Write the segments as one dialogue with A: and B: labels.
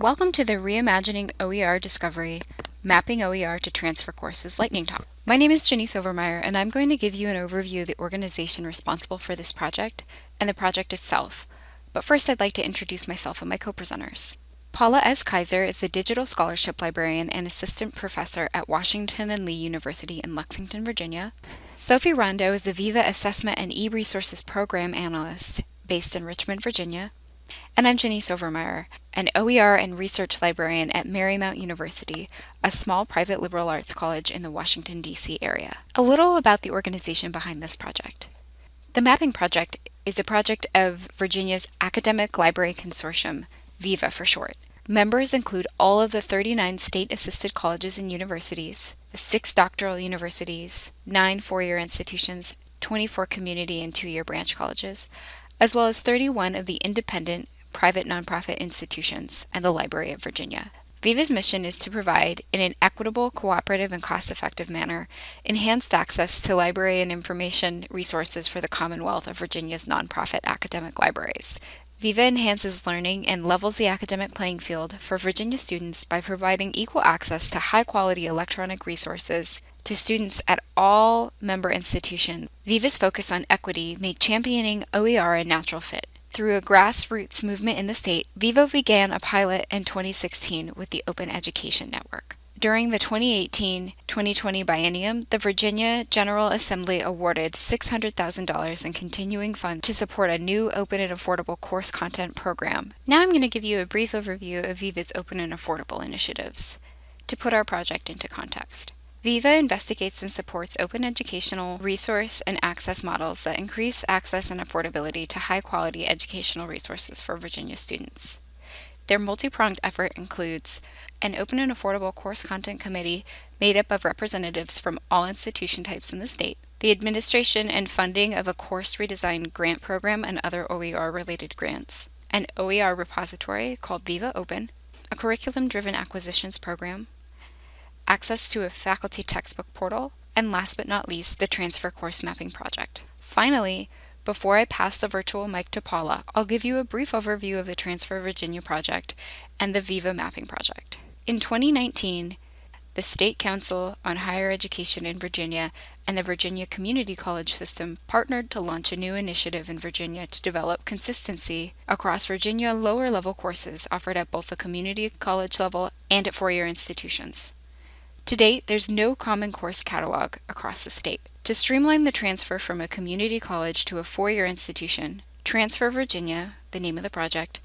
A: Welcome to the Reimagining OER Discovery Mapping OER to Transfer Courses Lightning Talk. My name is Jenny Silvermeyer, and I'm going to give you an overview of the organization responsible for this project and the project itself. But first, I'd like to introduce myself and my co-presenters. Paula S. Kaiser is the Digital Scholarship Librarian and Assistant Professor at Washington and Lee University in Lexington, Virginia. Sophie Rondeau is the Viva Assessment and E-Resources Program Analyst based in Richmond, Virginia. And I'm Jenny Silvermeyer, an OER and research librarian at Marymount University, a small private liberal arts college in the Washington, D.C. area. A little about the organization behind this project. The Mapping Project is a project of Virginia's Academic Library Consortium, VIVA for short. Members include all of the 39 state-assisted colleges and universities, the six doctoral universities, nine four-year institutions, 24 community and two-year branch colleges, as well as 31 of the independent private nonprofit institutions and the Library of Virginia. Viva's mission is to provide, in an equitable, cooperative, and cost-effective manner, enhanced access to library and information resources for the Commonwealth of Virginia's nonprofit academic libraries. Viva enhances learning and levels the academic playing field for Virginia students by providing equal access to high-quality electronic resources to students at all member institutions. Viva's focus on equity made championing OER a natural fit. Through a grassroots movement in the state, Viva began a pilot in 2016 with the Open Education Network. During the 2018-2020 biennium, the Virginia General Assembly awarded $600,000 in continuing funds to support a new open and affordable course content program. Now I'm going to give you a brief overview of Viva's open and affordable initiatives to put our project into context. Viva investigates and supports open educational resource and access models that increase access and affordability to high quality educational resources for Virginia students. Their multi-pronged effort includes an open and affordable course content committee made up of representatives from all institution types in the state, the administration and funding of a course redesign grant program and other OER related grants, an OER repository called Viva Open, a curriculum-driven acquisitions program, access to a faculty textbook portal, and last but not least, the Transfer Course Mapping Project. Finally, before I pass the virtual mic to Paula, I'll give you a brief overview of the Transfer Virginia project and the Viva Mapping Project. In 2019, the State Council on Higher Education in Virginia and the Virginia Community College System partnered to launch a new initiative in Virginia to develop consistency across Virginia lower level courses offered at both the community college level and at four-year institutions. To date, there's no common course catalog across the state. To streamline the transfer from a community college to a four-year institution, Transfer Virginia, the name of the project,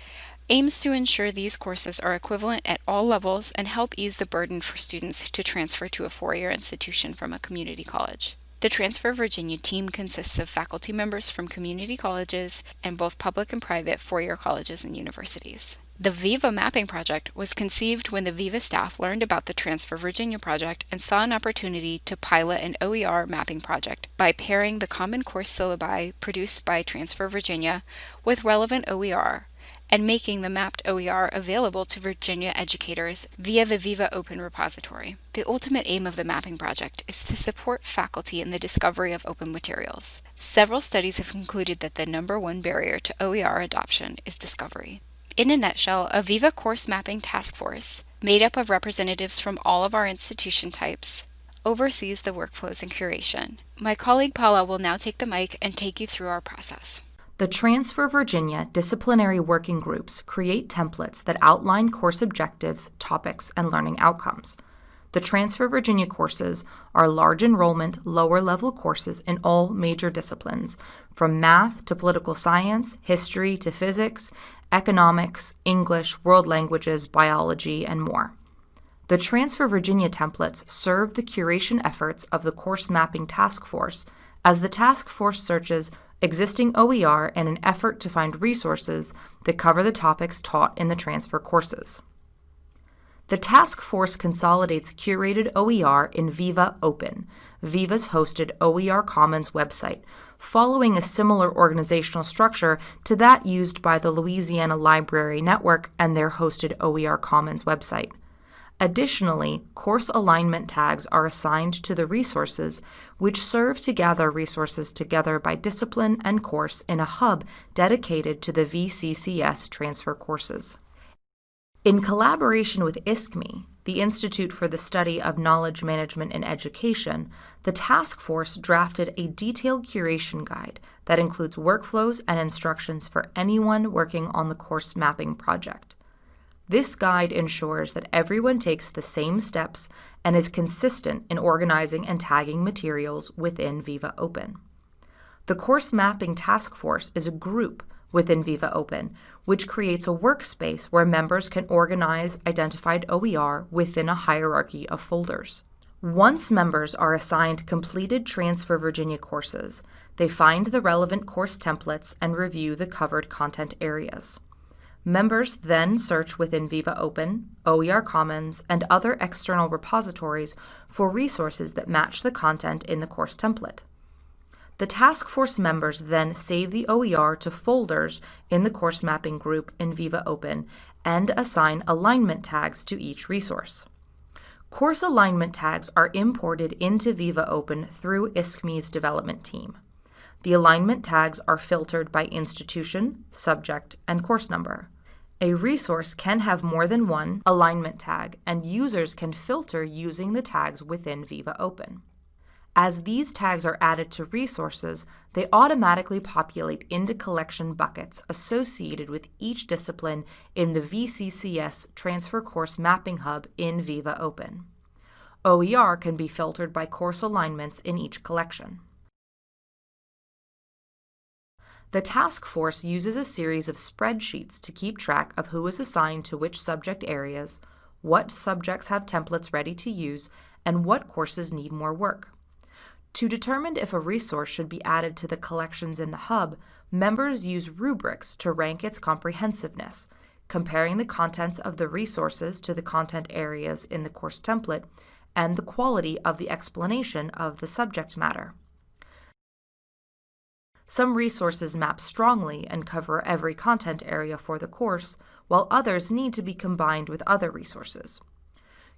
A: aims to ensure these courses are equivalent at all levels and help ease the burden for students to transfer to a four-year institution from a community college. The Transfer Virginia team consists of faculty members from community colleges and both public and private four-year colleges and universities. The Viva Mapping Project was conceived when the Viva staff learned about the Transfer Virginia project and saw an opportunity to pilot an OER mapping project by pairing the Common Course syllabi produced by Transfer Virginia with relevant OER and making the mapped OER available to Virginia educators via the Viva Open repository. The ultimate aim of the mapping project is to support faculty in the discovery of open materials. Several studies have concluded that the number one barrier to OER adoption is discovery. In a nutshell, a Viva Course Mapping Task Force, made up of representatives from all of our institution types, oversees the workflows and curation. My colleague Paula will now take the mic and take you through our process.
B: The Transfer Virginia disciplinary working groups create templates that outline course objectives, topics, and learning outcomes. The Transfer Virginia courses are large enrollment, lower level courses in all major disciplines, from math to political science, history to physics, economics, English, world languages, biology, and more. The Transfer Virginia templates serve the curation efforts of the Course Mapping Task Force as the task force searches existing OER in an effort to find resources that cover the topics taught in the transfer courses. The task force consolidates curated OER in Viva Open, Viva's hosted OER Commons website, following a similar organizational structure to that used by the Louisiana Library Network and their hosted OER Commons website. Additionally, course alignment tags are assigned to the resources, which serve to gather resources together by discipline and course in a hub dedicated to the VCCS transfer courses. In collaboration with ISKME, the Institute for the Study of Knowledge Management in Education, the task force drafted a detailed curation guide that includes workflows and instructions for anyone working on the course mapping project. This guide ensures that everyone takes the same steps and is consistent in organizing and tagging materials within Viva Open. The Course Mapping Task Force is a group within Viva Open, which creates a workspace where members can organize identified OER within a hierarchy of folders. Once members are assigned completed Transfer Virginia courses, they find the relevant course templates and review the covered content areas. Members then search within Viva Open, OER Commons, and other external repositories for resources that match the content in the course template. The task force members then save the OER to folders in the course mapping group in Viva Open and assign alignment tags to each resource. Course alignment tags are imported into Viva Open through ISKME's development team. The alignment tags are filtered by institution, subject, and course number. A resource can have more than one alignment tag, and users can filter using the tags within Viva Open. As these tags are added to resources, they automatically populate into collection buckets associated with each discipline in the VCCS Transfer Course Mapping Hub in Viva Open. OER can be filtered by course alignments in each collection. The task force uses a series of spreadsheets to keep track of who is assigned to which subject areas, what subjects have templates ready to use, and what courses need more work. To determine if a resource should be added to the collections in the hub, members use rubrics to rank its comprehensiveness, comparing the contents of the resources to the content areas in the course template and the quality of the explanation of the subject matter. Some resources map strongly and cover every content area for the course, while others need to be combined with other resources.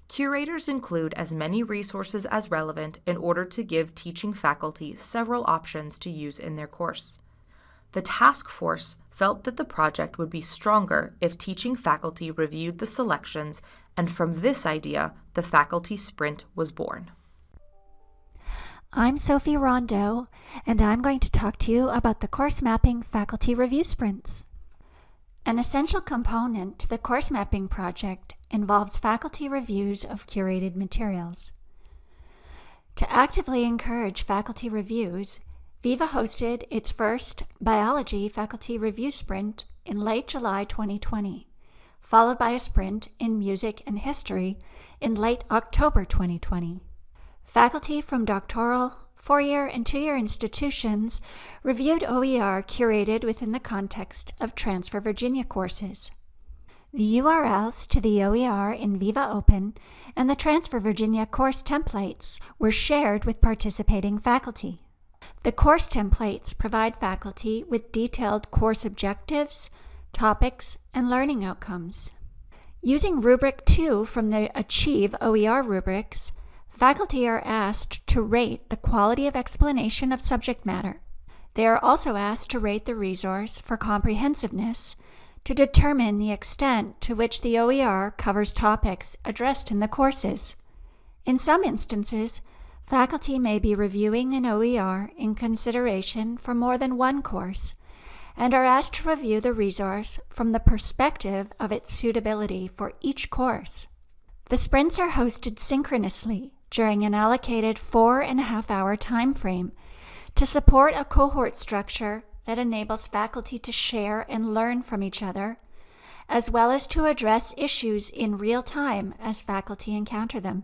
B: Curators include as many resources as relevant in order to give teaching faculty several options to use in their course. The task force felt that the project would be stronger if teaching faculty reviewed the selections, and from this idea, the faculty sprint was born.
C: I'm Sophie Rondeau, and I'm going to talk to you about the course mapping faculty review sprints. An essential component to the course mapping project involves faculty reviews of curated materials. To actively encourage faculty reviews, Viva hosted its first biology faculty review sprint in late July 2020, followed by a sprint in music and history in late October 2020. Faculty from doctoral, four year, and two year institutions reviewed OER curated within the context of Transfer Virginia courses. The URLs to the OER in Viva Open and the Transfer Virginia course templates were shared with participating faculty. The course templates provide faculty with detailed course objectives, topics, and learning outcomes. Using Rubric 2 from the Achieve OER rubrics, Faculty are asked to rate the quality of explanation of subject matter. They are also asked to rate the resource for comprehensiveness to determine the extent to which the OER covers topics addressed in the courses. In some instances, faculty may be reviewing an OER in consideration for more than one course and are asked to review the resource from the perspective of its suitability for each course. The sprints are hosted synchronously during an allocated four and a half hour time frame to support a cohort structure that enables faculty to share and learn from each other, as well as to address issues in real time as faculty encounter them.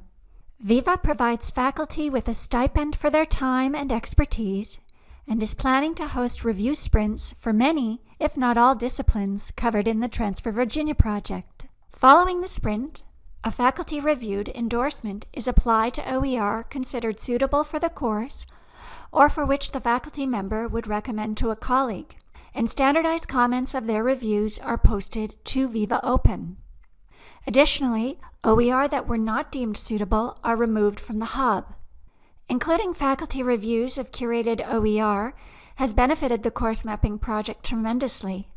C: Viva provides faculty with a stipend for their time and expertise and is planning to host review sprints for many, if not all, disciplines covered in the Transfer Virginia project. Following the sprint, a faculty reviewed endorsement is applied to OER considered suitable for the course or for which the faculty member would recommend to a colleague, and standardized comments of their reviews are posted to Viva Open. Additionally, OER that were not deemed suitable are removed from the hub. Including faculty reviews of curated OER has benefited the course mapping project tremendously.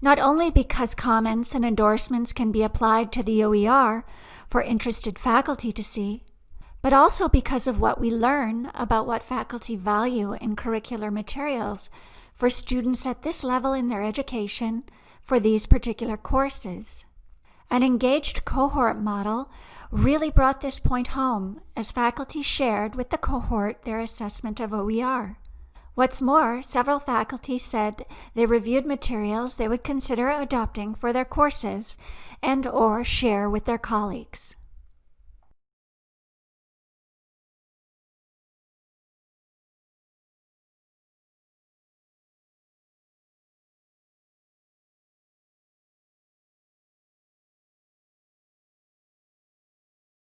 C: not only because comments and endorsements can be applied to the OER for interested faculty to see, but also because of what we learn about what faculty value in curricular materials for students at this level in their education for these particular courses. An engaged cohort model really brought this point home as faculty shared with the cohort their assessment of OER. What's more, several faculty said they reviewed materials they would consider adopting for their courses and or share with their colleagues.